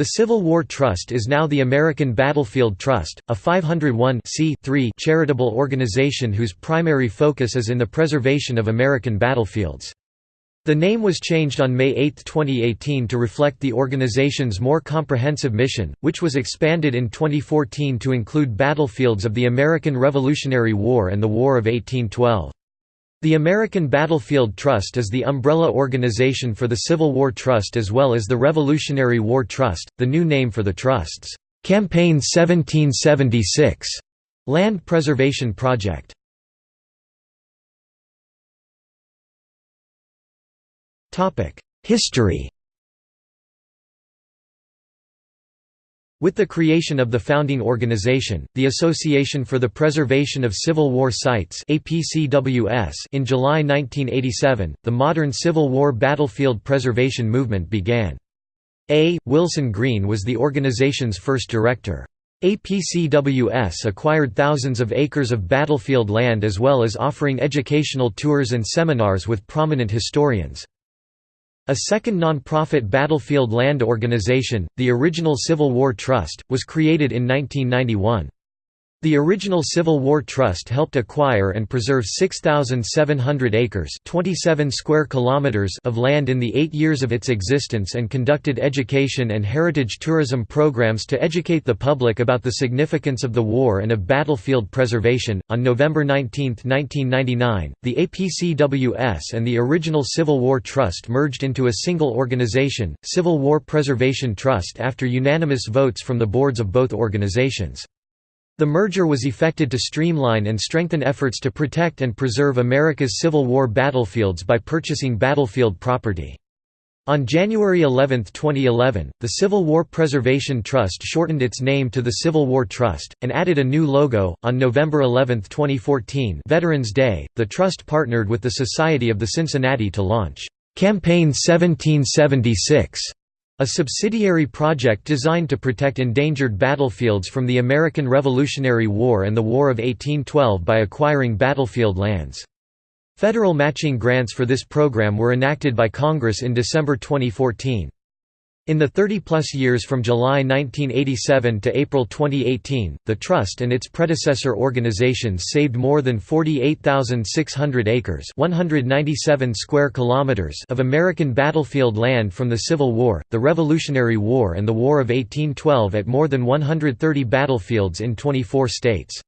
The Civil War Trust is now the American Battlefield Trust, a 501 charitable organization whose primary focus is in the preservation of American battlefields. The name was changed on May 8, 2018 to reflect the organization's more comprehensive mission, which was expanded in 2014 to include battlefields of the American Revolutionary War and the War of 1812. The American Battlefield Trust is the umbrella organization for the Civil War Trust as well as the Revolutionary War Trust, the new name for the Trust's Campaign 1776 land preservation project. History With the creation of the founding organization, the Association for the Preservation of Civil War Sites in July 1987, the modern Civil War battlefield preservation movement began. A. Wilson Greene was the organization's first director. APCWS acquired thousands of acres of battlefield land as well as offering educational tours and seminars with prominent historians. A second non-profit battlefield land organization, the original Civil War Trust, was created in 1991. The original Civil War Trust helped acquire and preserve 6,700 acres 27 square kilometers of land in the eight years of its existence and conducted education and heritage tourism programs to educate the public about the significance of the war and of battlefield preservation. On November 19, 1999, the APCWS and the original Civil War Trust merged into a single organization, Civil War Preservation Trust, after unanimous votes from the boards of both organizations. The merger was effected to streamline and strengthen efforts to protect and preserve America's Civil War battlefields by purchasing battlefield property. On January 11, 2011, the Civil War Preservation Trust shortened its name to the Civil War Trust, and added a new logo. On November 11, 2014, Veterans Day, the Trust partnered with the Society of the Cincinnati to launch Campaign 1776 a subsidiary project designed to protect endangered battlefields from the American Revolutionary War and the War of 1812 by acquiring battlefield lands. Federal matching grants for this program were enacted by Congress in December 2014. In the 30-plus years from July 1987 to April 2018, the Trust and its predecessor organizations saved more than 48,600 acres 197 square kilometers of American battlefield land from the Civil War, the Revolutionary War and the War of 1812 at more than 130 battlefields in 24 states.